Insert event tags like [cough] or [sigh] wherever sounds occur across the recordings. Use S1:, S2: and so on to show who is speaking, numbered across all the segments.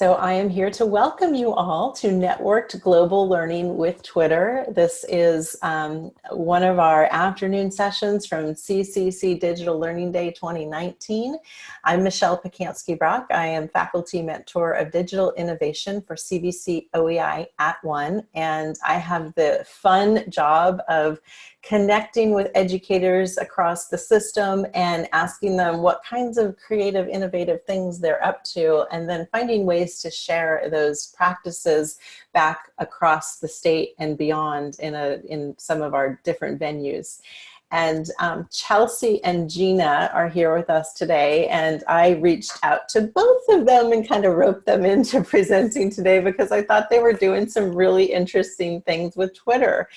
S1: So I am here to welcome you all to Networked Global Learning with Twitter. This is um, one of our afternoon sessions from CCC Digital Learning Day 2019. I'm Michelle Pacansky-Brock. I am Faculty Mentor of Digital Innovation for CVC OEI at One, and I have the fun job of connecting with educators across the system and asking them what kinds of creative, innovative things they're up to, and then finding ways to share those practices back across the state and beyond in, a, in some of our different venues. And um, Chelsea and Gina are here with us today. And I reached out to both of them and kind of roped them into [laughs] presenting today because I thought they were doing some really interesting things with Twitter.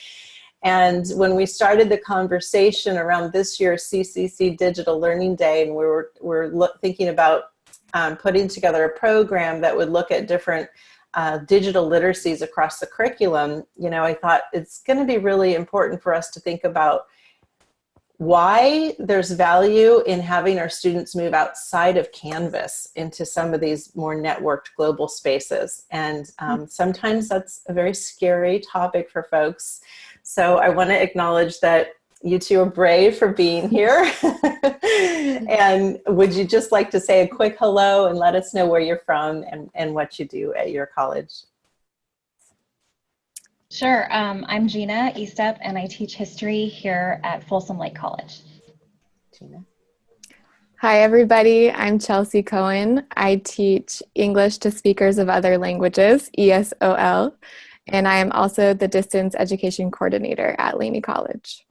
S1: And when we started the conversation around this year's CCC Digital Learning Day, and we were, were thinking about um, putting together a program that would look at different uh, digital literacies across the curriculum, you know, I thought it's going to be really important for us to think about why there's value in having our students move outside of Canvas into some of these more networked global spaces. And um, sometimes that's a very scary topic for folks. So I want to acknowledge that you two are brave for being here. [laughs] and would you just like to say a quick hello and let us know where you're from and, and what you do at your college?
S2: Sure. Um, I'm Gina Estep, and I teach history here at Folsom Lake College.
S3: Gina. Hi, everybody. I'm Chelsea Cohen. I teach English to speakers of other languages, ESOL, and I am also the distance education coordinator at Laney College.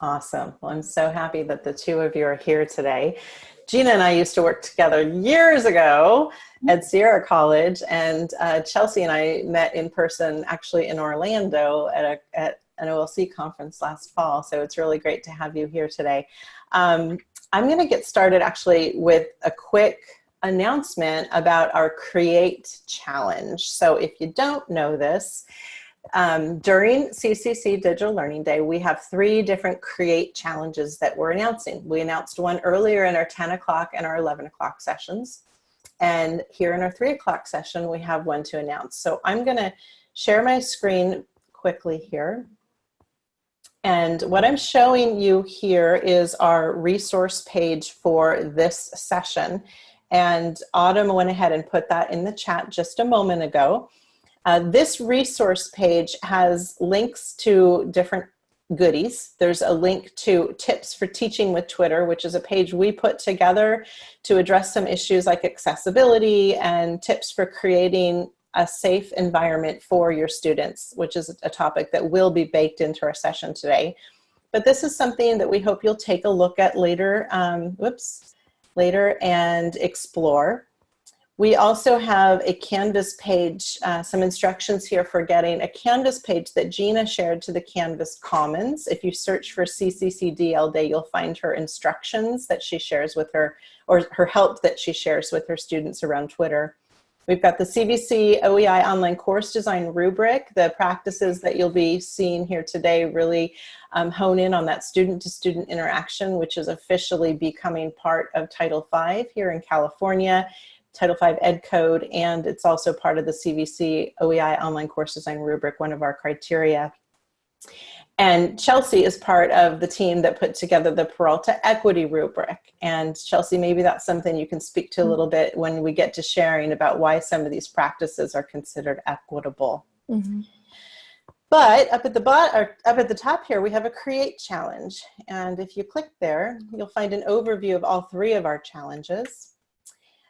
S1: Awesome. Well, I'm so happy that the two of you are here today. Gina and I used to work together years ago at Sierra College, and uh, Chelsea and I met in person actually in Orlando at, a, at an OLC conference last fall, so it's really great to have you here today. Um, I'm going to get started actually with a quick announcement about our Create Challenge. So if you don't know this, um, during CCC Digital Learning Day, we have three different Create Challenges that we're announcing. We announced one earlier in our 10 o'clock and our 11 o'clock sessions. And here in our 3 o'clock session, we have one to announce. So I'm going to share my screen quickly here. And what I'm showing you here is our resource page for this session. And Autumn went ahead and put that in the chat just a moment ago. Uh, this resource page has links to different goodies. There's a link to tips for teaching with Twitter, which is a page we put together to address some issues like accessibility and tips for creating a safe environment for your students, which is a topic that will be baked into our session today. But this is something that we hope you'll take a look at later. Um, whoops later and explore. We also have a Canvas page, uh, some instructions here for getting a Canvas page that Gina shared to the Canvas Commons. If you search for CCC DL Day, you'll find her instructions that she shares with her, or her help that she shares with her students around Twitter. We've got the CVC OEI online course design rubric. The practices that you'll be seeing here today really um, hone in on that student-to-student -student interaction, which is officially becoming part of Title V here in California, Title V Ed Code, and it's also part of the CVC OEI online course design rubric, one of our criteria. And Chelsea is part of the team that put together the Peralta Equity Rubric. And Chelsea, maybe that's something you can speak to a little bit when we get to sharing about why some of these practices are considered equitable. Mm -hmm. But up at the bottom, up at the top here, we have a create challenge. And if you click there, you'll find an overview of all three of our challenges.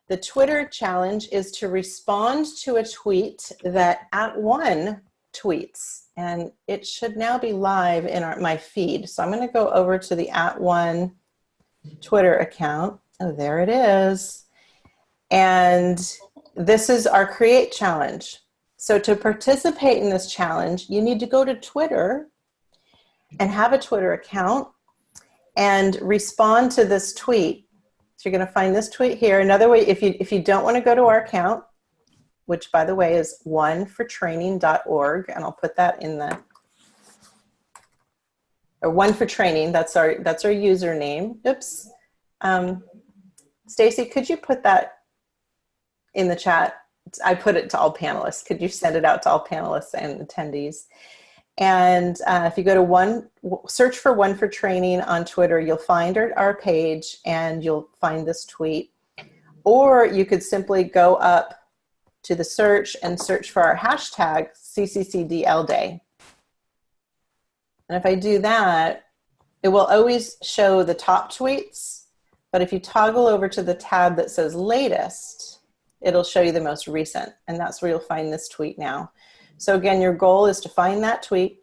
S1: The Twitter challenge is to respond to a tweet that at one tweets and it should now be live in our, my feed. So I'm going to go over to the at one Twitter account. Oh, there it is. And this is our create challenge. So to participate in this challenge, you need to go to Twitter and have a Twitter account and respond to this tweet. So you're going to find this tweet here. Another way, if you, if you don't want to go to our account, which by the way is onefortraining.org, and I'll put that in the, or one for training, that's our, that's our username. Oops. Um, Stacy, could you put that in the chat? I put it to all panelists. Could you send it out to all panelists and attendees? And uh, if you go to one, search for one for training on Twitter, you'll find our, our page and you'll find this tweet. Or you could simply go up to the search and search for our hashtag CCCDL Day. And if I do that, it will always show the top tweets, but if you toggle over to the tab that says latest, it'll show you the most recent, and that's where you'll find this tweet now. So again, your goal is to find that tweet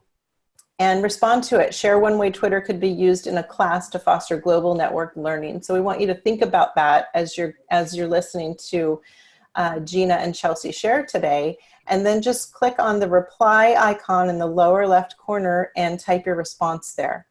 S1: and respond to it. Share one way Twitter could be used in a class to foster global network learning. So we want you to think about that as you're, as you're listening to uh, Gina and Chelsea share today. And then just click on the reply icon in the lower left corner and type your response there.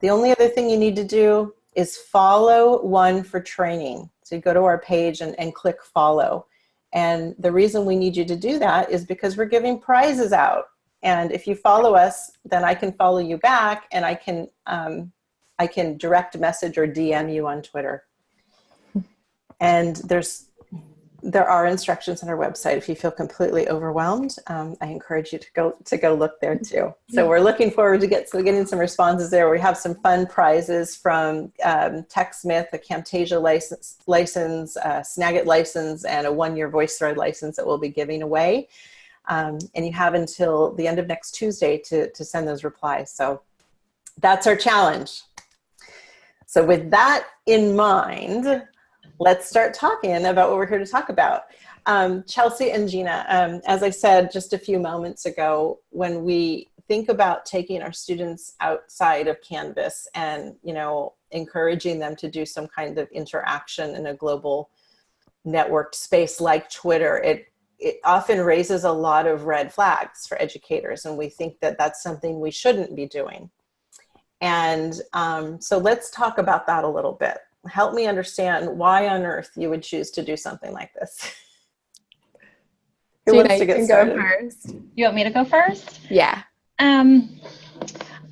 S1: The only other thing you need to do is follow one for training. So you go to our page and, and click follow. And the reason we need you to do that is because we're giving prizes out. And if you follow us, then I can follow you back and I can, um, I can direct message or DM you on Twitter. And there's there are instructions on our website. If you feel completely overwhelmed, um, I encourage you to go to go look there too. So we're looking forward to get so getting some responses there. We have some fun prizes from um, TechSmith, a Camtasia license, license, uh, Snagit license, and a one-year VoiceThread license that we'll be giving away. Um, and you have until the end of next Tuesday to, to send those replies. So that's our challenge. So with that in mind, let's start talking about what we're here to talk about. Um, Chelsea and Gina, um, as I said just a few moments ago, when we think about taking our students outside of Canvas and, you know, encouraging them to do some kind of interaction in a global networked space like Twitter, it, it often raises a lot of red flags for educators. And we think that that's something we shouldn't be doing. And um, so let's talk about that a little bit help me understand why on earth you would choose to do something like this. [laughs]
S3: Who Gina, wants to get started? first.
S2: You want me to go first?
S3: Yeah.
S2: Um,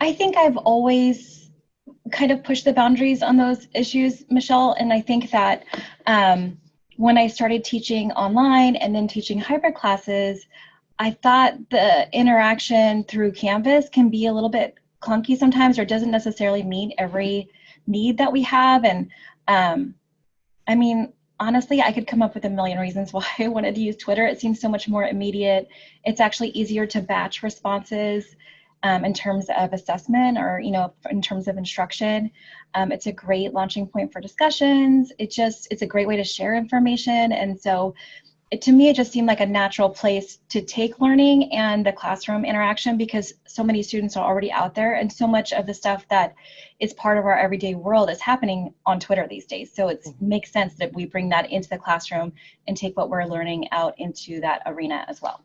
S2: I think I've always kind of pushed the boundaries on those issues, Michelle, and I think that um, when I started teaching online and then teaching hybrid classes, I thought the interaction through Canvas can be a little bit clunky sometimes or doesn't necessarily meet every need that we have. And um, I mean, honestly, I could come up with a million reasons [laughs] why I wanted to use Twitter. It seems so much more immediate. It's actually easier to batch responses um, in terms of assessment or, you know, in terms of instruction. Um, it's a great launching point for discussions. It just, it's a great way to share information. And so it, to me, it just seemed like a natural place to take learning and the classroom interaction because so many students are already out there and so much of the stuff that is part of our everyday world is happening on Twitter these days. So it mm-hmm. makes sense that we bring that into the classroom and take what we're learning out into that arena as well.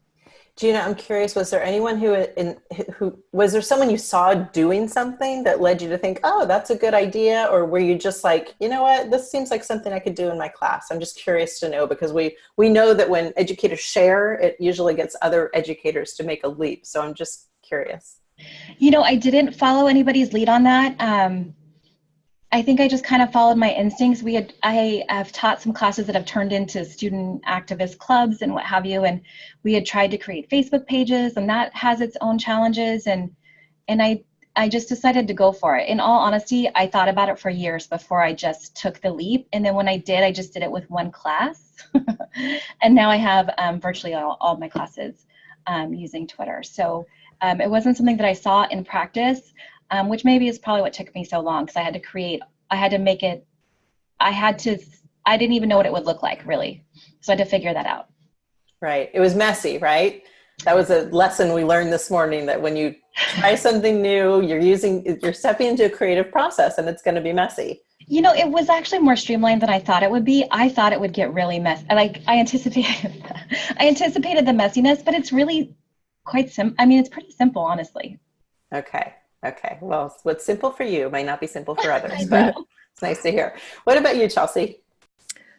S1: Gina, I'm curious, was there anyone who, in, who, was there someone you saw doing something that led you to think, oh, that's a good idea? Or were you just like, you know what, this seems like something I could do in my class? I'm just curious to know because we, we know that when educators share, it usually gets other educators to make a leap. So I'm just curious.
S2: You know, I didn't follow anybody's lead on that. Um, I think I just kind of followed my instincts. We had I have taught some classes that have turned into student activist clubs and what have you, and we had tried to create Facebook pages, and that has its own challenges. And and I I just decided to go for it. In all honesty, I thought about it for years before I just took the leap. And then when I did, I just did it with one class, [laughs] and now I have um, virtually all, all my classes um, using Twitter. So um, it wasn't something that I saw in practice um, which maybe is probably what took me so long because I had to create, I had to make it, I had to, I didn't even know what it would look like really. So I had to figure that out.
S1: Right. It was messy, right? That was a lesson we learned this morning that when you try [laughs] something new, you're using, you're stepping into a creative process and it's going to be messy.
S2: You know, it was actually more streamlined than I thought it would be. I thought it would get really messy. Like I anticipated, [laughs] I anticipated the messiness, but it's really quite sim. I mean, it's pretty simple, honestly.
S1: Okay. Okay. Well, what's simple for you might not be simple for others, [laughs] but it's nice to hear. What about you, Chelsea?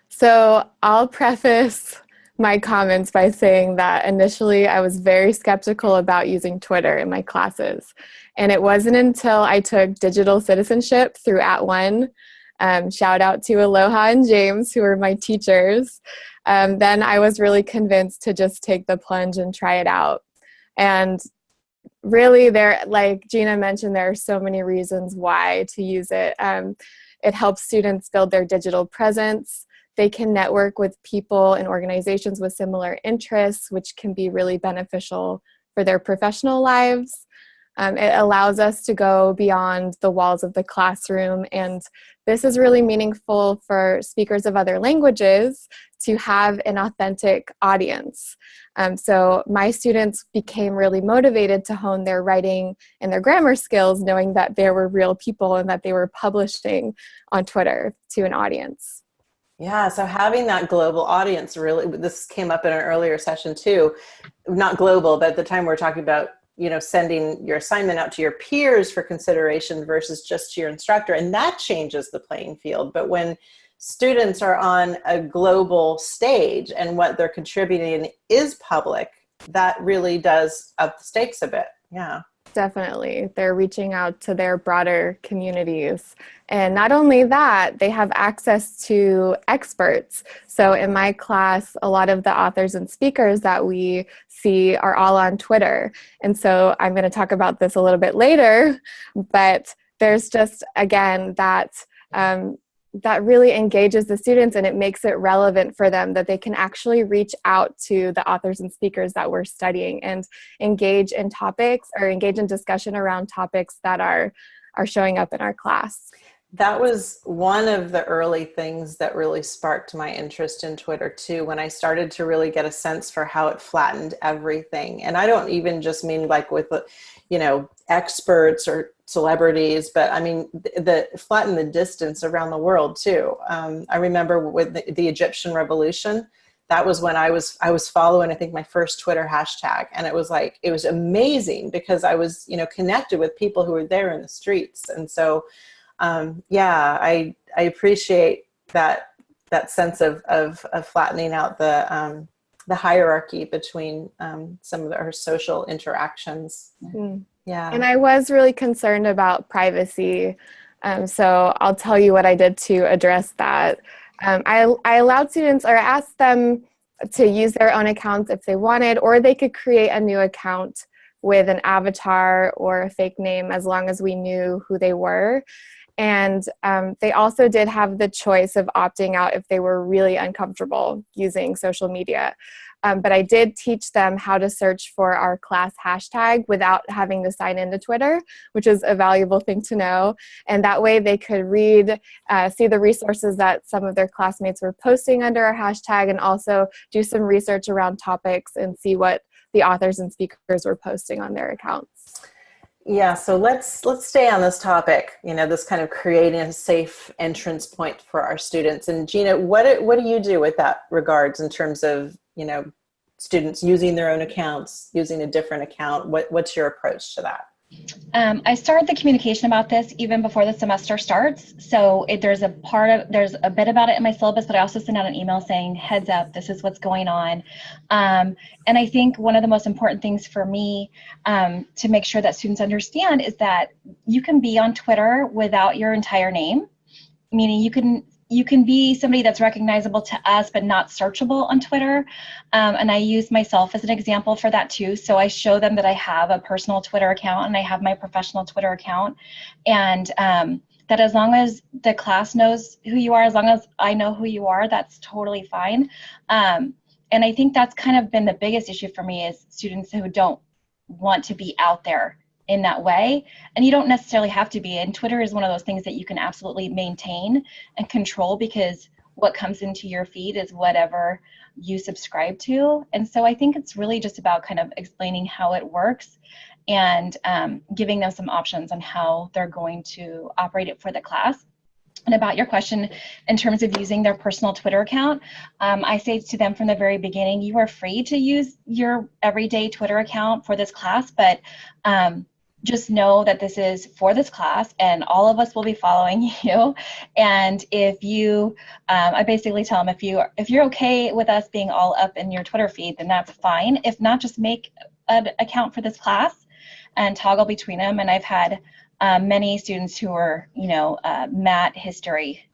S3: So I'll preface my comments by saying that initially I was very skeptical about using Twitter in my classes. And it wasn't until I took digital citizenship through At @ONE Um, shout out to Aloha and James, who were my teachers. Um, then I was really convinced to just take the plunge and try it out. And really, there, like Gina mentioned, there are so many reasons why to use it. Um, it helps students build their digital presence. They can network with people and organizations with similar interests, which can be really beneficial for their professional lives. Um, it allows us to go beyond the walls of the classroom and this is really meaningful for speakers of other languages to have an authentic audience. Um, so my students became really motivated to hone their writing and their grammar skills knowing that there were real people and that they were publishing on Twitter to an audience.
S1: Yeah, so having that global audience really, this came up in an earlier session too, not global, but at the time we we're talking about you know, sending your assignment out to your peers for consideration versus just to your instructor. And that changes the playing field. But when students are on a global stage and what they're contributing is public, that really does up the stakes a bit. Yeah.
S3: Definitely. They're reaching out to their broader communities. And not only that, they have access to experts. So in my class, a lot of the authors and speakers that we see are all on Twitter. And so I'm going to talk about this a little bit later, but there's just, again, that um, that really engages the students and it makes it relevant for them that they can actually reach out to the authors and speakers that we're studying and engage in topics or engage in discussion around topics that are are showing up in our class.
S1: That was one of the early things that really sparked my interest in Twitter too, when I started to really get a sense for how it flattened everything. And I don't even just mean like with, you know, experts or celebrities, but I mean, the, the flatten the distance around the world too. Um, I remember with the, the, Egyptian revolution, that was when I was, I was following, I think my first Twitter hashtag. And it was like, it was amazing because I was, you know, connected with people who were there in the streets. And so, um, yeah, I, I appreciate that, that sense of, of, of flattening out the, um, the hierarchy between um, some of our social interactions. Mm. Yeah.
S3: And I was really concerned about privacy. Um, so I'll tell you what I did to address that. Um, I, I allowed students or asked them to use their own accounts if they wanted, or they could create a new account with an avatar or a fake name as long as we knew who they were. And um, they also did have the choice of opting out if they were really uncomfortable using social media. Um, but I did teach them how to search for our class hashtag without having to sign into Twitter, which is a valuable thing to know. And that way they could read, uh, see the resources that some of their classmates were posting under our hashtag and also do some research around topics and see what the authors and speakers were posting on their accounts.
S1: Yeah, so let's let's stay on this topic. You know, this kind of creating a safe entrance point for our students. And Gina, what what do you do with that regards in terms of you know students using their own accounts, using a different account? What what's your approach to that?
S2: Um, I started the communication about this even before the semester starts. So it, there's a part of, there's a bit about it in my syllabus, but I also send out an email saying, heads up, this is what's going on. Um, and I think one of the most important things for me um, to make sure that students understand is that you can be on Twitter without your entire name, meaning you can you can be somebody that's recognizable to us but not searchable on Twitter. Um, and I use myself as an example for that too. So I show them that I have a personal Twitter account and I have my professional Twitter account. And um, that as long as the class knows who you are, as long as I know who you are, that's totally fine. Um, and I think that's kind of been the biggest issue for me is students who don't want to be out there in that way. And you don't necessarily have to be. And Twitter is one of those things that you can absolutely maintain and control because what comes into your feed is whatever you subscribe to. And so I think it's really just about kind of explaining how it works and um, giving them some options on how they're going to operate it for the class. And about your question in terms of using their personal Twitter account, um, I say to them from the very beginning, you are free to use your everyday Twitter account for this class, but um, just know that this is for this class and all of us will be following [laughs] you and if you um, i basically tell them if you if you're okay with us being all up in your twitter feed then that's fine if not just make an account for this class and toggle between them and i've had um, many students who are, you know, uh, Matt History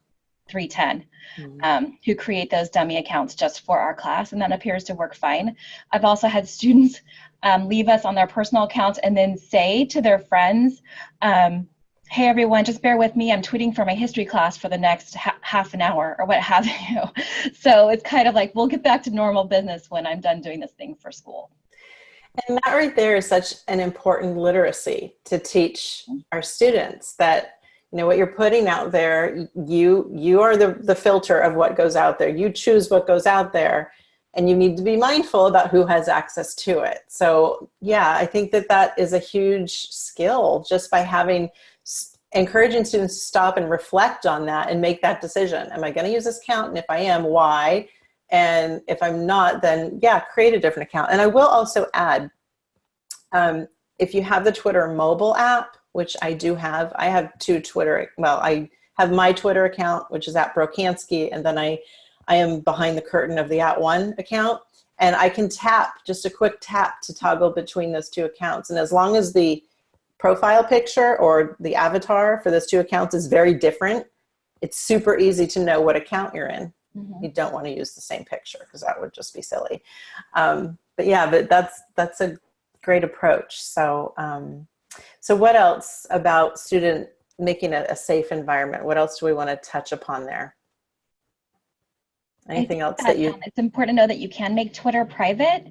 S2: 310
S1: Mhm.
S2: um, who create those dummy accounts just for our class, and that appears to work fine. I've also had students um, leave us on their personal accounts and then say to their friends, um, hey everyone, just bear with me, I'm tweeting for my history class for the next ha half an hour or what have [laughs] you. so it's kind of like, we'll get back to normal business when I'm done doing this thing for school.
S1: And that right there is such an important literacy to teach our students that you know what you're putting out there you you are the the filter of what goes out there you choose what goes out there and you need to be mindful about who has access to it. So yeah i think that that is a huge skill just by having encouraging students to stop and reflect on that and make that decision. Am i going to use this account? And if i am why? And if i'm not then yeah create a different account. And i will also add um, if you have the twitter mobile app which I do have. I have two Twitter, well, I have my Twitter account, which is at Brocansky, and then I, I am behind the curtain of the at one account. And I can tap, just a quick tap to toggle between those two accounts. And as long as the profile picture or the avatar for those two accounts is very different, it's super easy to know what account you're in. Mm -hmm. You don't want to use the same picture because that would just be silly. Um, but yeah, but that's, that's a great approach. So um, so what else about student making a, a safe environment? What else do we want to touch upon there? Anything else that, that you?
S2: It's important to know that you can make Twitter private.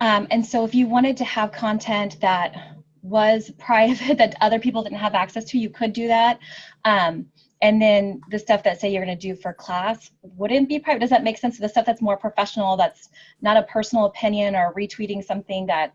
S2: Um, and so if you wanted to have content that was [laughs] private that other people didn't have access to, you could do that. Um, and then the stuff that say you're going to do for class wouldn't be private. Does that make sense? So the stuff that's more professional, that's not a personal opinion or retweeting something that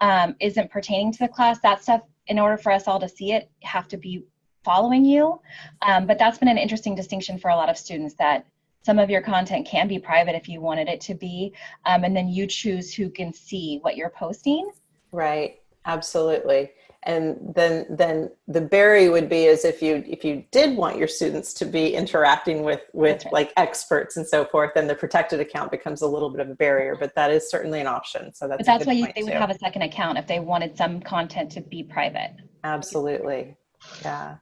S2: um, not pertaining to the class, that stuff, in order for us all to see it, have to be following you. Um, but that's been an interesting distinction for a lot of students that some of your content can be private if you wanted it to be, um, and then you choose who can see what you're posting.
S1: Right, absolutely. And then then the berry would be as if you if you did want your students to be interacting with with right. like experts and so forth then the protected account becomes a little bit of a barrier but that is certainly an option so that's
S2: but that's why you, they would have a second account if they wanted some content to be private.
S1: Absolutely. Yeah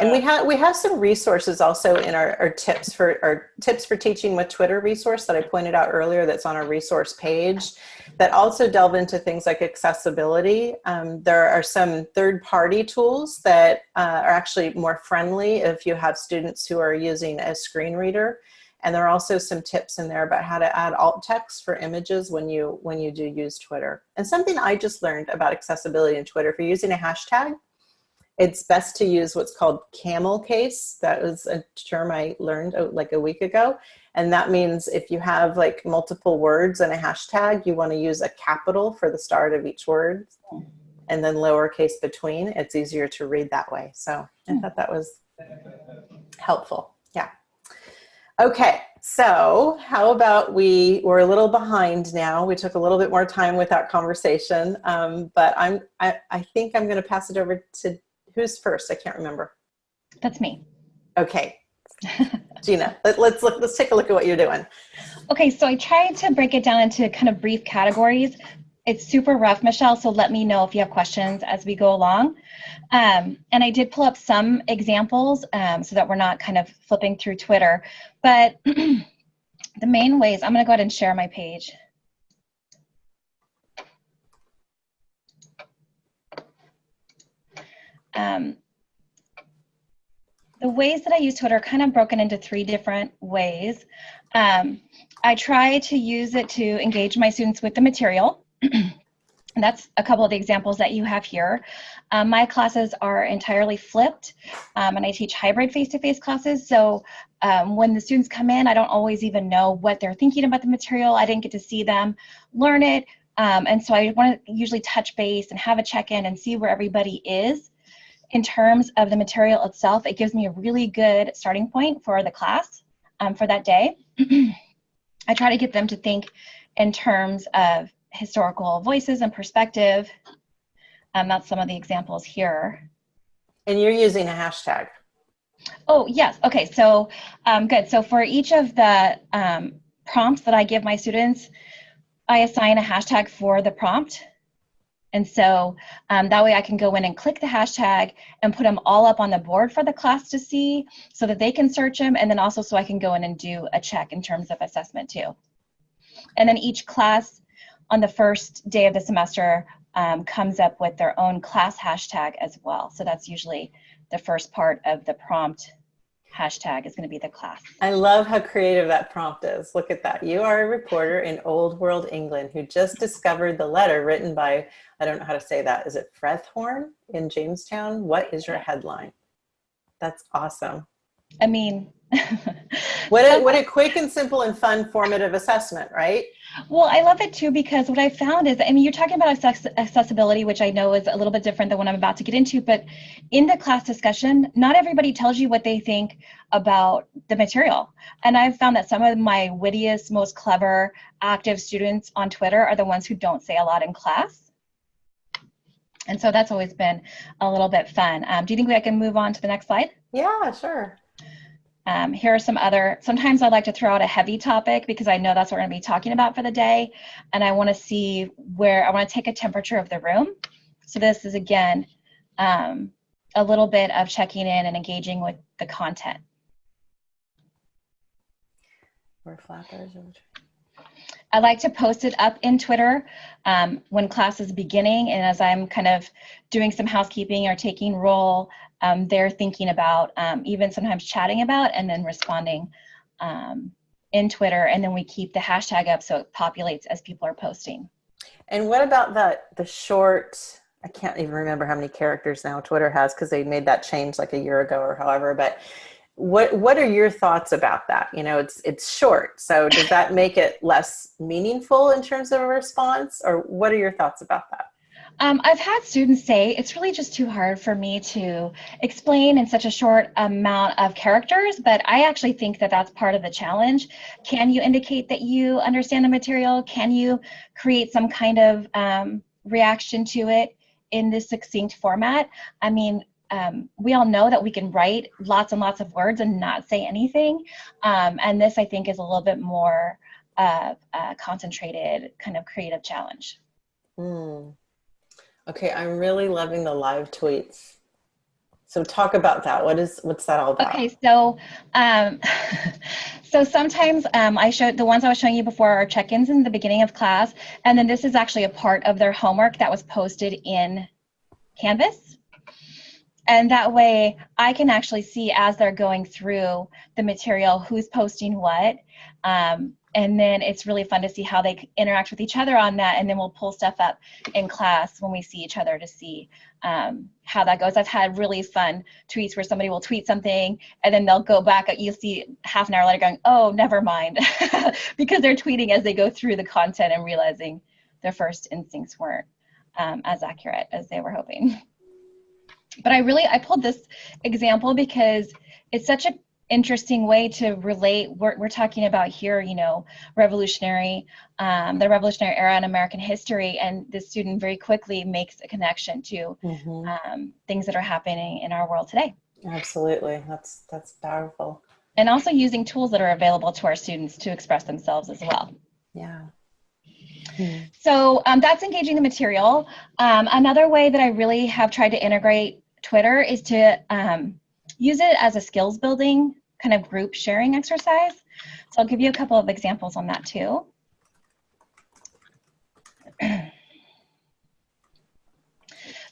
S1: and we have we have some resources also in our, our tips for our tips for teaching with Twitter resource that I pointed out earlier that's on our resource page that also delve into things like accessibility. Um, there are some third-party tools that uh, are actually more friendly if you have students who are using a screen reader. And there are also some tips in there about how to add alt text for images when you when you do use Twitter. And something I just learned about accessibility in Twitter, if you're using a hashtag, it's best to use what's called camel case. That was a term I learned uh, like a week ago. And that means if you have like multiple words and a hashtag, you want to use a capital for the start of each word and then lowercase between. It's easier to read that way. So I hmm. thought that was helpful. Yeah. Okay, so how about we, we're a little behind now. We took a little bit more time with that conversation, um, but I'm, I, I think I'm gonna pass it over to who's first? I can't remember.
S2: That's me.
S1: Okay. [laughs] Gina, let, let's look, let's take a look at what you're doing.
S2: Okay, so I tried to break it down into kind of brief categories. It's super rough, Michelle, so let me know if you have questions as we go along. Um, and I did pull up some examples um, so that we're not kind of flipping through Twitter. But [clears throat] the main ways, I'm gonna go ahead and share my page. Um, the ways that I use Twitter are kind of broken into three different ways. Um, I try to use it to engage my students with the material. And [clears throat] that's a couple of the examples that you have here. Um, my classes are entirely flipped, um, and I teach hybrid face-to-face -face classes. So um, when the students come in, I don't always even know what they're thinking about the material. I didn't get to see them learn it. Um, and so I want to usually touch base and have a check-in and see where everybody is in terms of the material itself, it gives me a really good starting point for the class um, for that day. [clears throat] I try to get them to think in terms of historical voices and perspective. Um, that's some of the examples here.
S1: And you're using a hashtag.
S2: Oh, yes. Okay, so um, good. So for each of the um, prompts that I give my students, I assign a hashtag for the prompt And so um, that way I can go in and click the hashtag and put them all up on the board for the class to see so that they can search them and then also so I can go in and do a check in terms of assessment too. And then each class on the first day of the semester um, comes up with their own class hashtag as well. So that's usually the first part of the prompt hashtag is going to be the class.
S1: I love how creative that prompt is. Look at that. You are a reporter in Old World England who just discovered the letter written by, I don't know how to say that. Is it Frethorne in Jamestown? What is your headline? That's awesome.
S2: I mean,
S1: what a, what a quick and simple and fun formative assessment, right?
S2: Well, I love it too because what I found is, I mean, you're talking about accessibility, which I know is a little bit different than what I'm about to get into, but in the class discussion, not everybody tells you what they think about the material. And I've found that some of my wittiest, most clever, active students on Twitter are the ones who don't say a lot in class. And so that's always been a little bit fun. Um, do you think I can move on to the next slide?
S1: Yeah, sure.
S2: Um, here are some other, sometimes I like to throw out a heavy topic because I know that's what we're gonna be talking about for the day. And I wanna see where, I wanna take a temperature of the room. So this is again, um, a little bit of checking in and engaging with the content.
S1: We're flappers.
S2: I like to post it up in Twitter um, when class is beginning and as I'm kind of doing some housekeeping or taking roll um, they're thinking about, um, even sometimes chatting about and then responding um, in Twitter. And then we keep the hashtag up so it populates as people are posting.
S1: And what about that, the short, I can't even remember how many characters now Twitter has because they made that change like a year ago or however, but what what are your thoughts about that you know it's it's short so does that make it less meaningful in terms of a response or what are your thoughts about that
S2: um, I've had students say it's really just too hard for me to explain in such a short amount of characters, but I actually think that that's part of the challenge. Can you indicate that you understand the material? Can you create some kind of um, reaction to it in this succinct format? I mean, um, we all know that we can write lots and lots of words and not say anything. Um, and this, I think, is a little bit more uh, uh, concentrated kind of creative challenge.
S1: Mm. Okay, I'm really loving the live tweets. So talk about that. What is what's that all about?
S2: Okay, so um, [laughs] so sometimes um, I showed the ones I was showing you before are check-ins in the beginning of class, and then this is actually a part of their homework that was posted in Canvas. And that way I can actually see as they're going through the material who's posting what. Um, and then it's really fun to see how they interact with each other on that and then we'll pull stuff up in class when we see each other to see um, how that goes. I've had really fun tweets where somebody will tweet something and then they'll go back you'll see half an hour later going oh never mind [laughs] because they're tweeting as they go through the content and realizing their first instincts weren't um, as accurate as they were hoping. But i really i pulled this example because it's such a interesting way to relate we're, we're talking about here you know revolutionary um, the revolutionary era in american history and the student very quickly makes a connection to mm-hmm. um, things that are happening in our world today.
S1: Absolutely. That's that's powerful.
S2: And also using tools that are available to our students to express themselves as well.
S1: Yeah.
S2: So um, that's engaging the material. Um, another way that i really have tried to integrate twitter is to um, use it as a skills building kind of group sharing exercise. So I'll give you a couple of examples on that too. [clears throat]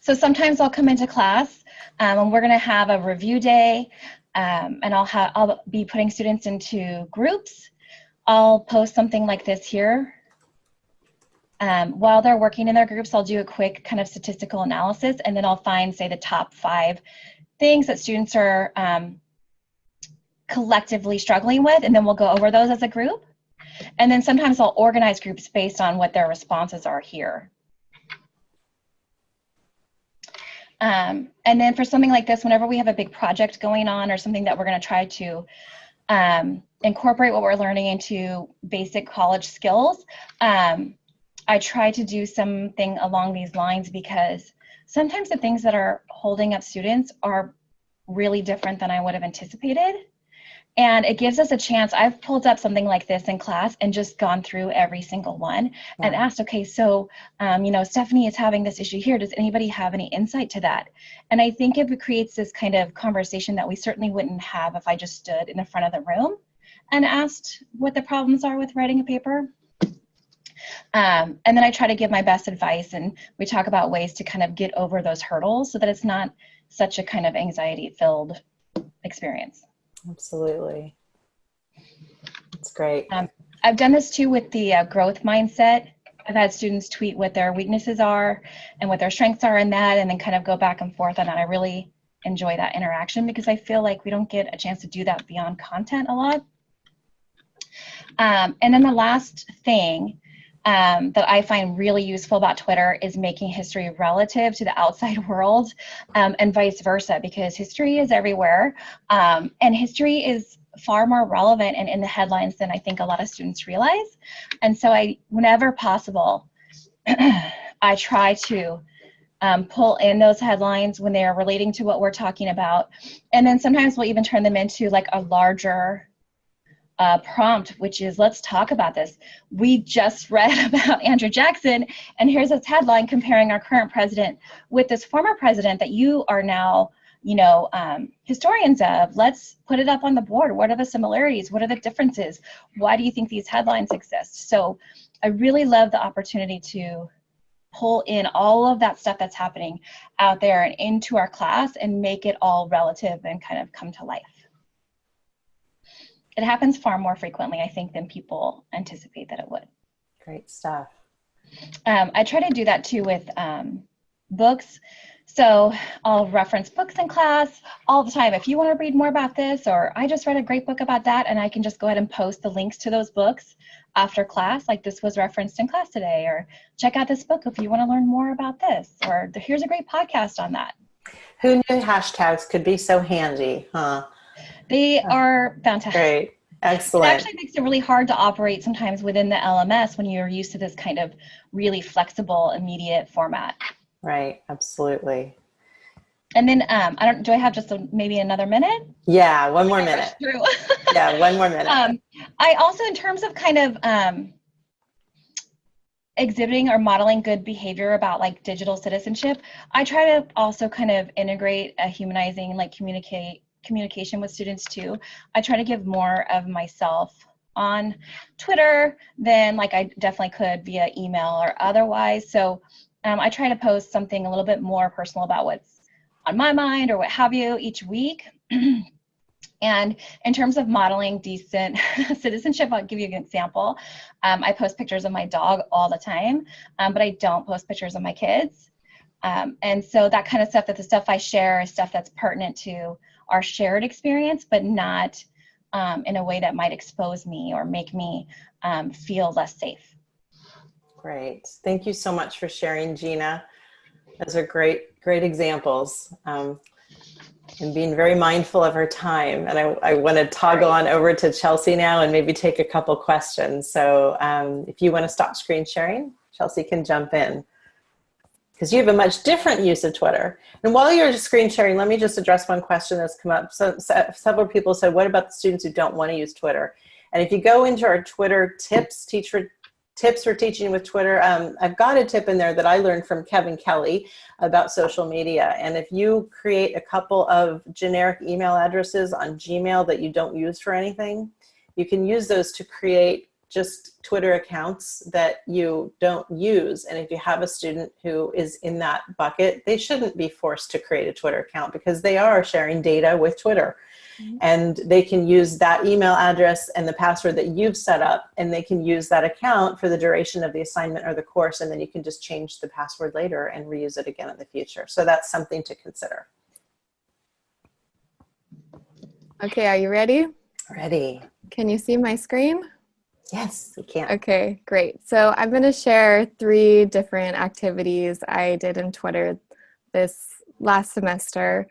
S2: so sometimes I'll come into class um, and we're gonna have a review day um, and I'll, have, I'll be putting students into groups. I'll post something like this here. Um, while they're working in their groups, I'll do a quick kind of statistical analysis and then I'll find, say, the top five things that students are um, collectively struggling with, and then we'll go over those as a group. And then sometimes I'll organize groups based on what their responses are here. Um, and then for something like this, whenever we have a big project going on or something that we're going to try to um, incorporate what we're learning into basic college skills, um, I try to do something along these lines because sometimes the things that are holding up students are really different than I would have anticipated. and it gives us a chance. I've pulled up something like this in class and just gone through every single one and asked, okay, so, um, you know, Stephanie is having this issue here. Does anybody have any insight to that? And I think it creates this kind of conversation that we certainly wouldn't have if I just stood in the front of the room and asked what the problems are with writing a paper. Um, and then I try to give my best advice and we talk about ways to kind of get over those hurdles so that it's not such a kind of anxiety filled experience.
S1: Absolutely. That's great. Um,
S2: I've done this too with the uh, growth mindset. I've had students tweet what their weaknesses are and what their strengths are in that and then kind of go back and forth on that. I really enjoy that interaction because I feel like we don't get a chance to do that beyond content a lot. Um, and then the last thing um, that I find really useful about Twitter is making history relative to the outside [laughs] world um, and vice versa, because history is everywhere um, and history is far more relevant and in the headlines than I think a lot of students realize. And so I, whenever possible, [clears throat] I try to um, pull in those headlines when they are relating to what we're talking about. And then sometimes we'll even turn them into like a larger uh, prompt, which is let's talk about this. We just read [laughs] about Andrew Jackson, and here's this headline comparing our current president with this former president that you are now, you know, um, historians of. Let's put it up on the board. What are the similarities? What are the differences? Why do you think these headlines exist? So I really love the opportunity to pull in all of that stuff that's happening out there and into our class and make it all relative and kind of come to life it happens far more frequently, I think, than people anticipate that it would.
S1: Great stuff.
S2: Um, I try to do that too with um, books. So I'll reference books in class all the time. If you want to read more about this, or I just read a great book about that, and I can just go ahead and post the links to those books after class, like this was referenced in class today, or check out this book if you want to learn more about this, or here's a great podcast on that.
S1: Who knew hashtags could be so handy, huh?
S2: They are fantastic.
S1: Great. Excellent.
S2: It actually makes it really hard to operate sometimes within the LMS when you're used to this kind of really flexible, immediate format.
S1: Right, absolutely.
S2: And then um, I don't. Do I have just a, maybe another minute?
S1: Yeah, one more minute. [laughs] yeah, one more minute. Um,
S2: I also, in terms of kind of um, exhibiting or modeling good behavior about like digital citizenship, I try to also kind of integrate a humanizing, like communicate communication with students too. I try to give more of myself on Twitter than like I definitely could via email or otherwise. So um, I try to post something a little bit more personal about what's on my mind or what have you each week. [clears throat] and in terms of modeling decent [laughs] citizenship, I'll give you an example. Um, I post pictures of my dog all the time, um, but I don't post pictures of my kids. Um, and so that kind of stuff, that the stuff I share is stuff that's pertinent to our shared experience, but not um, in a way that might expose me or make me um, feel less safe.
S1: Great. Thank you so much for sharing, Gina. Those are great, great examples. Um, and being very mindful of her time. And I, I want to toggle on over to Chelsea now and maybe take a couple questions. So um, if you want to stop screen sharing, Chelsea can jump in because you have a much different use of Twitter. And while you're screen sharing, let me just address one question that's come up. So, so, several people said, what about the students who don't want to use Twitter? And if you go into our Twitter tips, teacher tips for teaching with Twitter, um, I've got a tip in there that I learned from Kevin Kelly about social media. And if you create a couple of generic email addresses on Gmail that you don't use for anything, you can use those to create just Twitter accounts that you don't use. And if you have a student who is in that bucket, they shouldn't be forced to create a Twitter account because they are sharing data with Twitter. Mm -hmm. And they can use that email address and the password that you've set up and they can use that account for the duration of the assignment or the course and then you can just change the password later and reuse it again in the future. So that's something to consider.
S3: Okay, are you ready?
S1: Ready.
S3: Can you see my screen?
S1: Yes, we can.
S3: Okay, great. So I'm going to share three different activities I did in Twitter this last semester.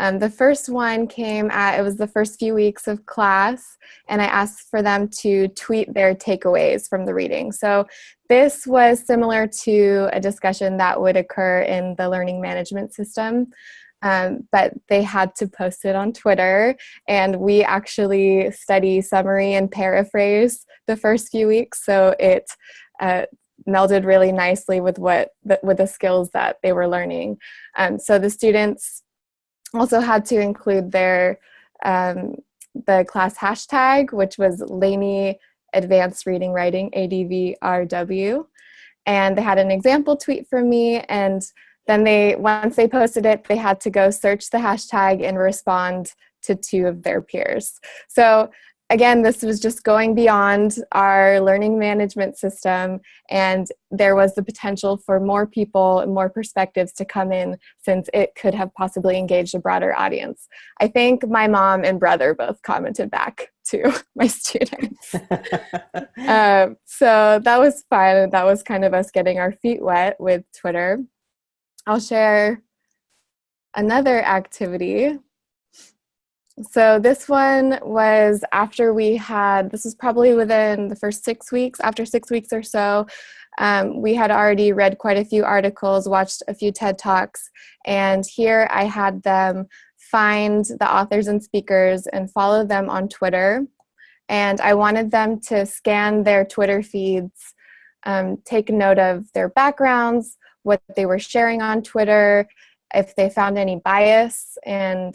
S3: Um, the first one came at, it was the first few weeks of class, and I asked for them to tweet their takeaways from the reading. So this was similar to a discussion that would occur in the learning management system. um, but they had to post it on Twitter. And we actually study summary and paraphrase the first few weeks. So it uh, melded really nicely with what the, with the skills that they were learning. Um, so the students also had to include their um, the class hashtag, which was Laney Advanced Reading Writing, ADVRW. And they had an example tweet from me and then they, once they posted it, they had to go search the hashtag and respond to two of their peers. So again, this was just going beyond our learning management system and there was the potential for more people and more perspectives to come in since it could have possibly engaged a broader audience. I think my mom and brother both commented back to [laughs] my students. [laughs] um, so that was fun. That was kind of us getting our feet wet with Twitter. I'll share another activity so this one was after we had, this was probably within the first six weeks, after six weeks or so, um, we had already read quite a few articles, watched a few TED Talks, and here I had them find the authors and speakers and follow them on Twitter. And I wanted them to scan their Twitter feeds, um, take note of their backgrounds, what they were sharing on Twitter, if they found any bias, and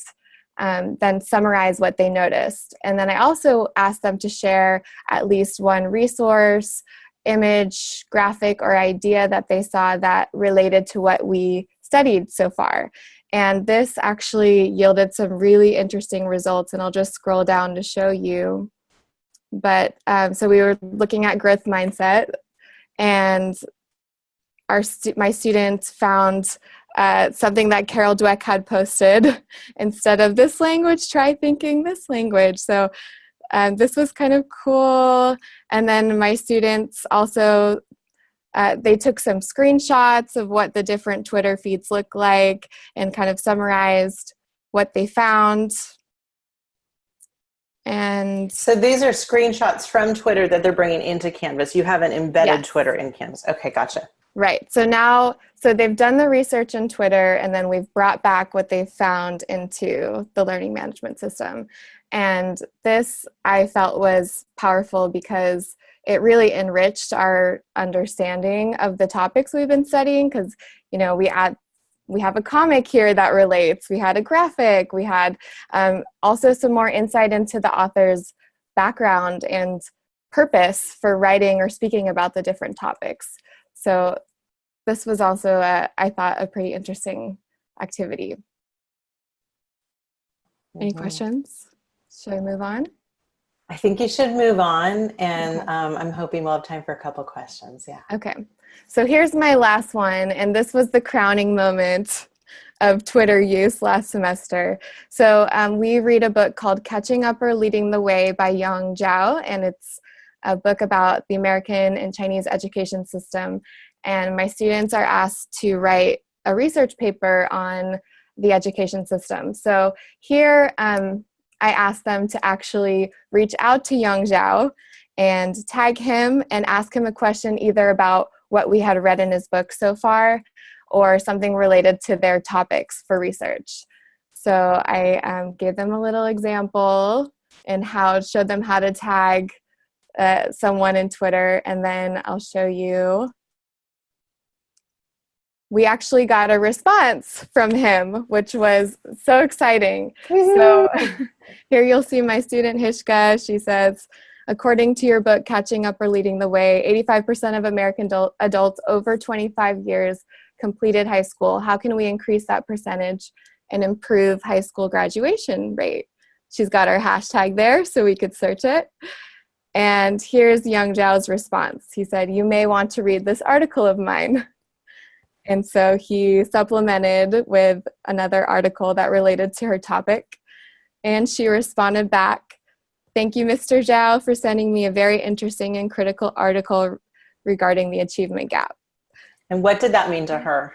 S3: um, then summarize what they noticed. And then I also asked them to share at least one resource, image, graphic, or idea that they saw that related to what we studied so far. And this actually yielded some really interesting results, and I'll just scroll down to show you. But um, so we were looking at growth mindset, and our stu my students found uh, something that Carol Dweck had posted. [laughs] Instead of this language, try thinking this language. So um, this was kind of cool. And then my students also, uh, they took some screenshots of what the different Twitter feeds look like and kind of summarized what they found. And
S1: so these are screenshots from Twitter that they're bringing into Canvas. You have an embedded
S3: Yes.
S1: Twitter in Canvas. Okay, gotcha.
S3: Right. So now, so they've done the research in Twitter and then we've brought back what they've found into the learning management system. And this I felt was powerful because it really enriched our understanding of the topics we've been studying because, you know, we add we have a comic here that relates, we had a graphic, we had um, also some more insight into the author's background and purpose for writing or speaking about the different topics. So this was also, a, I thought, a pretty interesting activity. Any
S1: Mhm.
S3: questions? Should I move on?
S1: I think you should move on, and um, I'm hoping we'll have time for a couple questions. Yeah.
S3: Okay, so here's my last one, and this was the crowning moment of Twitter use last semester. So um, we read a book called Catching Up or Leading the Way by Yong Zhao, and it's a book about the American and Chinese education system. And my students are asked to write a research paper on the education system. So here um, I asked them to actually reach out to Yong Zhao and tag him and ask him a question either about what we had read in his book so far or something related to their topics for research. So I um, gave them a little example and how showed them how to tag uh, someone in Twitter and then I'll show you we actually got a response from him, which was so exciting. So [laughs] here you'll see my student Hishka. She says, according to your book, Catching Up or Leading the Way, 85% of American adult, adults over 25 years completed high school. How can we increase that percentage and improve high school graduation rate? She's got our hashtag there so we could search it. And here's Yong Zhao's response. He said, you may want to read this article of mine. And so he supplemented with another article that related to her topic. And she responded back, thank you, Mr. Zhao, for sending me a very interesting and critical article regarding the achievement gap.
S1: And what did that mean to her?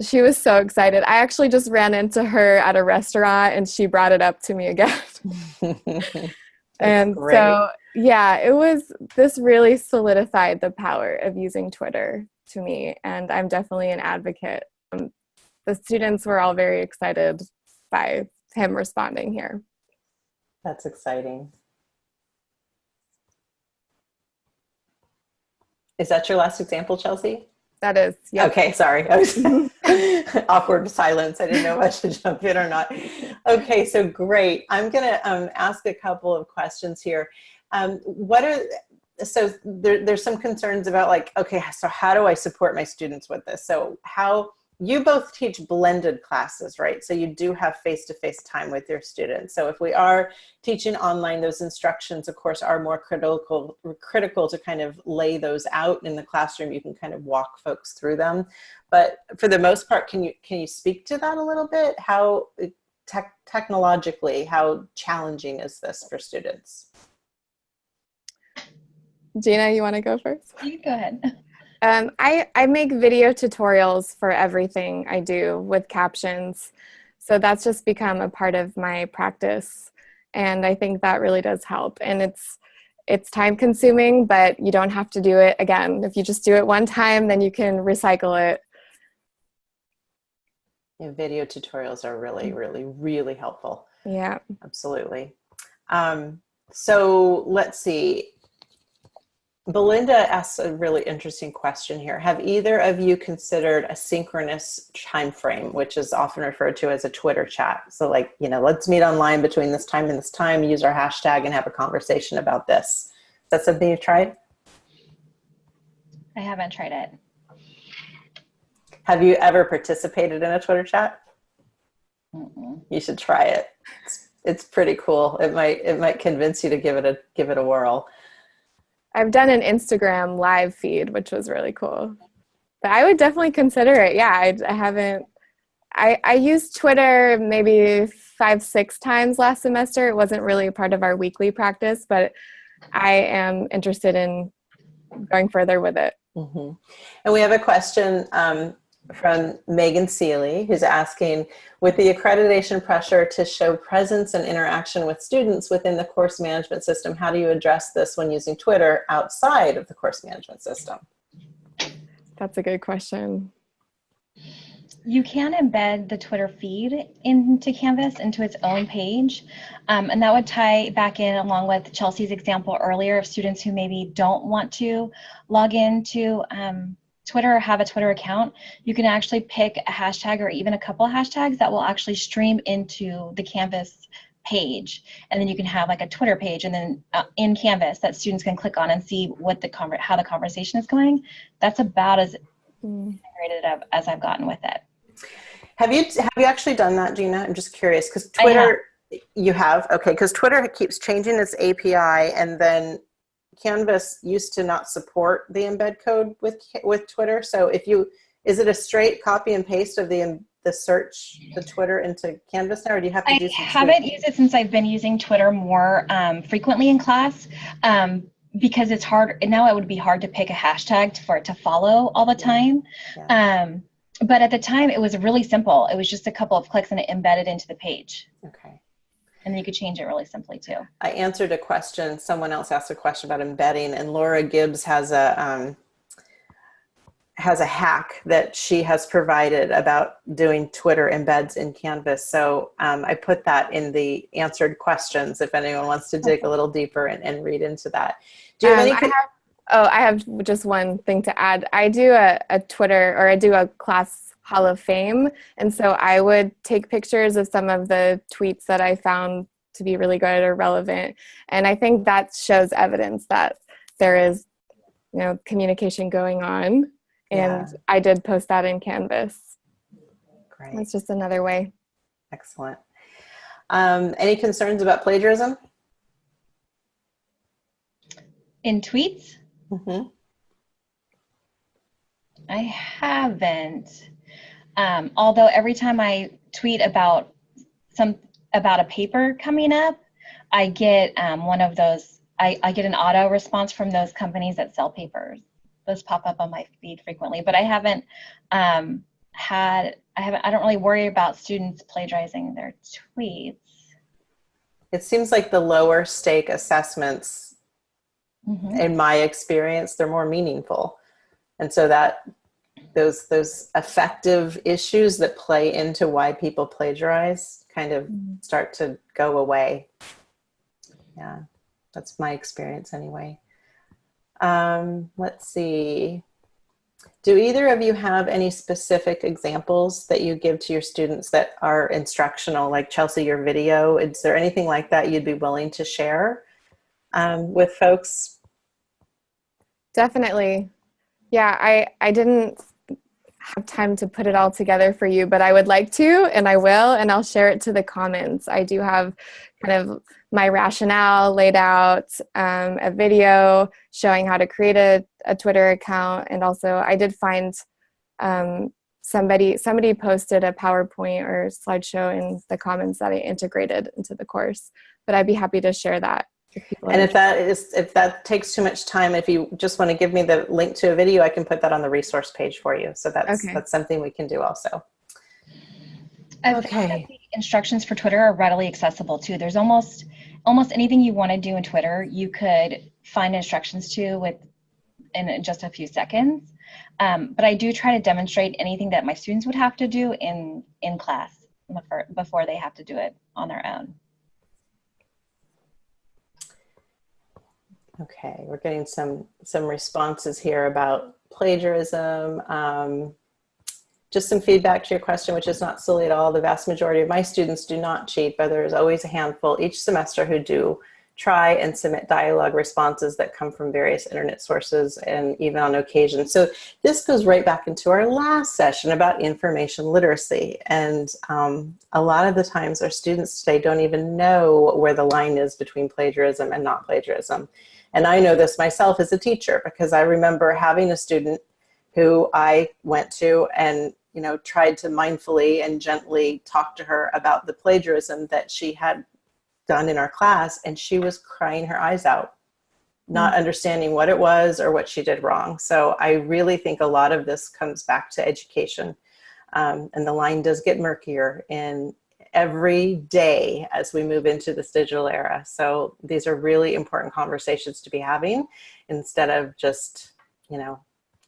S3: She was so excited. I actually just ran into her at a restaurant and she brought it up to me again. [laughs] and
S1: great.
S3: so, yeah, it was, this really solidified the power of using Twitter to me. And I'm definitely an advocate. Um, the students were all very excited by him responding here.
S1: That's exciting. Is that your last example, Chelsea?
S3: That is, yeah.
S1: Okay, sorry. [laughs] Awkward silence. I didn't know if I should jump in or not. Okay, so great. I'm going to um, ask a couple of questions here. Um, what are so there, there's some concerns about like, okay, so how do I support my students with this? So how you both teach blended classes, right? So you do have face-to-face -face time with your students. So if we are teaching online, those instructions, of course, are more critical, critical to kind of lay those out in the classroom. You can kind of walk folks through them. But for the most part, can you, can you speak to that a little bit? How uh, te technologically, how challenging is this for students?
S3: Gina, you want to go first?
S2: You go ahead.
S3: Um, I, I make video tutorials for everything I do with captions. So that's just become a part of my practice. And I think that really does help. And it's, it's time consuming, but you don't have to do it again. If you just do it one time, then you can recycle it.
S1: Yeah, video tutorials are really, really, really helpful.
S3: Yeah.
S1: Absolutely. Um, so let's see. Belinda asks a really interesting question here. Have either of you considered a synchronous time frame, which is often referred to as a Twitter chat? So like, you know, let's meet online between this time and this time, use our hashtag and have a conversation about this. Is that something you've tried?
S2: I haven't tried it.
S1: Have you ever participated in a Twitter chat?
S2: Mm -mm.
S1: You should try it. It's, it's pretty cool. It might, it might convince you to give it a, give it a whirl.
S3: I've done an Instagram live feed, which was really cool. But I would definitely consider it. Yeah, I, I haven't. I, I used Twitter maybe five, six times last semester. It wasn't really a part of our weekly practice, but I am interested in going further with it.
S1: Mm -hmm. And we have a question um, from Megan Seeley, who's asking, with the accreditation pressure to show presence and interaction with students within the course management system, how do you address this when using Twitter outside of the course management system?
S3: That's a good question.
S2: You can embed the Twitter feed into Canvas, into its own page. Um, and that would tie back in along with Chelsea's example earlier of students who maybe don't want to log into um, Twitter or have a Twitter account, you can actually pick a hashtag or even a couple of hashtags that will actually stream into the Canvas page. And then you can have like a Twitter page and then uh, in Canvas that students can click on and see what the how the conversation is going. That's about as mm. integrated as I've gotten with it.
S1: Have you have you actually done that, Gina? I'm just curious because Twitter have. you have okay because Twitter keeps changing its API and then Canvas used to not support the embed code with with Twitter. So if you, is it a straight copy and paste of the the search the Twitter into Canvas now, or do you have to
S2: I
S1: do?
S2: I haven't used it since I've been using Twitter more um, frequently in class. Um, because it's hard now it would be hard to pick a hashtag for it to follow all the time yeah. um, but at the time it was really simple it was just a couple of clicks and it embedded into the page
S1: okay
S2: and then you could change it really simply too.
S1: I answered a question, someone else asked a question about embedding and Laura Gibbs has a, um, has a hack that she has provided about doing Twitter embeds in Canvas. So um, I put that in the answered questions if anyone wants to dig a little deeper and, and read into that.
S3: Do you have um, any? I have, oh, I have just one thing to add. I do a, a Twitter or I do a class Hall of Fame. And so I would take pictures of some of the tweets that I found to be really good or relevant. And I think that shows evidence that there is, you know, communication going on. And yeah. I did post that in Canvas.
S1: Great.
S3: That's just another way.
S1: Excellent. Um, any concerns about plagiarism?
S2: In tweets?
S1: Mm -hmm.
S2: I haven't. Um, although every time I tweet about some about a paper coming up, I get um, one of those. I, I get an auto response from those companies that sell papers. Those pop up on my feed frequently, but I haven't um, had. I haven't. I don't really worry about students plagiarizing their tweets.
S1: It seems like the lower stake assessments, mm -hmm. in my experience, they're more meaningful, and so that those those effective issues that play into why people plagiarize kind of start to go away. Yeah, that's my experience anyway. Um, let's see. Do either of you have any specific examples that you give to your students that are instructional, like Chelsea, your video? Is there anything like that you'd be willing to share um, with folks?
S3: Definitely. Yeah, I, I didn't have time to put it all together for you, but I would like to, and I will, and I'll share it to the comments. I do have kind of my rationale laid out, um, a video showing how to create a, a Twitter account, and also I did find um, somebody somebody posted a PowerPoint or slideshow in the comments that I integrated into the course, but I'd be happy to share that
S1: and if that is, if that takes too much time, if you just want to give me the link to a video, I can put that on the resource page for you. So that's,
S3: Okay.
S1: that's something we can do also.
S2: I found
S1: Okay.
S2: the instructions for Twitter are readily accessible too. There's almost almost anything you want to do in Twitter, you could find instructions to with in just a few seconds. Um, but I do try to demonstrate anything that my students would have to do in in class before, before they have to do it on their own.
S1: Okay, we're getting some, some responses here about plagiarism. Um, just some feedback to your question, which is not silly at all. The vast majority of my students do not cheat, but there's always a handful each semester who do try and submit dialogue responses that come from various internet sources and even on occasion. So this goes right back into our last session about information literacy. And um, a lot of the times our students today don't even know where the line is between plagiarism and not plagiarism. And I know this myself as a teacher because I remember having a student who I went to and you know tried to mindfully and gently talk to her about the plagiarism that she had done in our class and she was crying her eyes out not understanding what it was or what she did wrong. So i really think a lot of this comes back to education um, and the line does get murkier in every day as we move into this digital era. So these are really important conversations to be having instead of just you know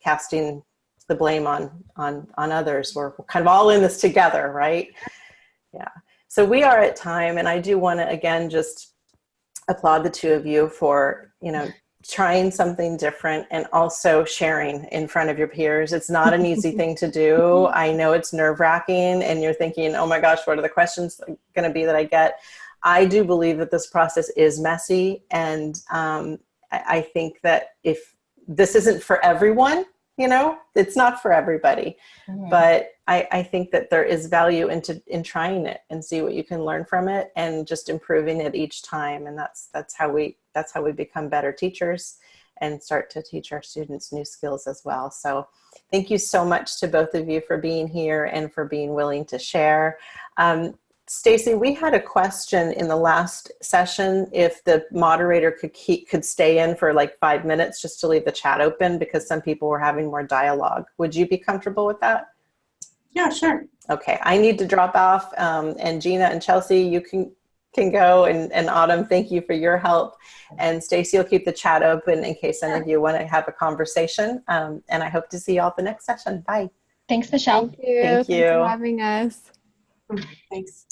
S1: casting the blame on on on others. We're kind of all in this together right? Yeah. So we are at time and i do want to again just applaud the two of you for you know trying something different and also sharing in front of your peers. It's not an easy thing to do. [laughs] I know it's nerve-wracking and you're thinking oh my gosh what are the questions going to be that i get? I do believe that this process is messy and um, I, I think that if this isn't for everyone you know? It's not for everybody
S2: Mhm.
S1: but I, I think that there is value into in trying it and see what you can learn from it and just improving it each time and that's that's how we that's how we become better teachers and start to teach our students new skills as well. So thank you so much to both of you for being here and for being willing to share. Um, Stacy, we had a question in the last session if the moderator could keep could stay in for like five minutes just to leave the chat open because some people were having more dialogue. Would you be comfortable with that?
S4: Yeah, sure.
S1: Okay, I need to drop off um, and Gina and Chelsea, you can can go and, and Autumn, thank you for your help. And Stacy will keep the chat open in case any of you want to have a conversation. Um, and I hope to see you all at the next session. Bye.
S2: Thanks, Michelle.
S3: Thank you.
S1: Thank
S3: Thanks
S1: you.
S3: for having us.
S4: Thanks.